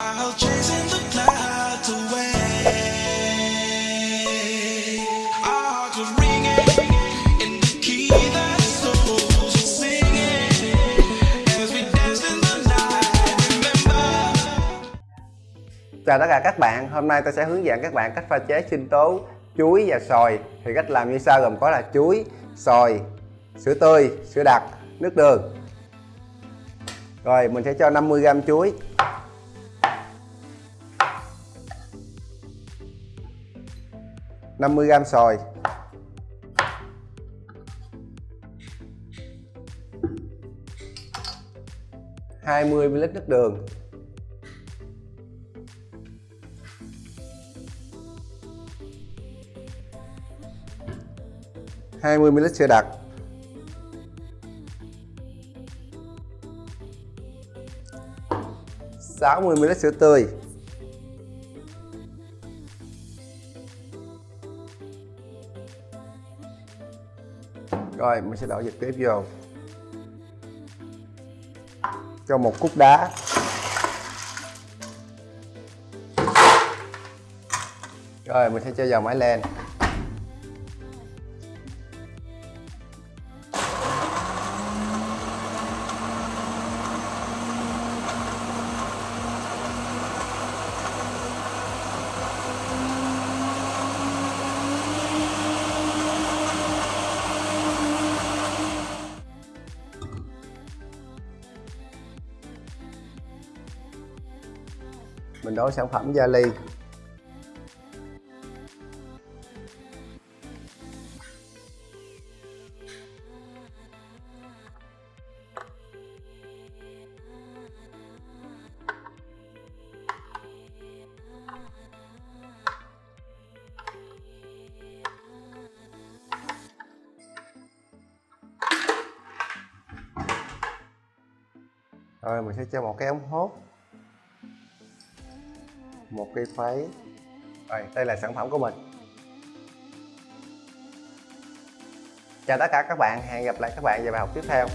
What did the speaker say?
Chào tất cả các bạn, hôm nay tôi sẽ hướng dẫn các bạn cách pha chế sinh tố chuối và sòi. Thì cách làm như sau gồm có là chuối, sòi, sữa tươi, sữa đặc, nước đường. Rồi mình sẽ cho 50g chuối. 50g xoài hai mươi ml nước đường. Hai mươi ml sữa đặc. Sáu mươi ml sữa tươi. Rồi, mình sẽ đổ trực tiếp vô. Cho một cúc đá. Rồi, mình sẽ cho vào máy lên mình đổ sản phẩm gia ly rồi mình sẽ cho một cái ống hút một cây phái, rồi đây là sản phẩm của mình. Chào tất cả các bạn hẹn gặp lại các bạn vào bài học tiếp theo.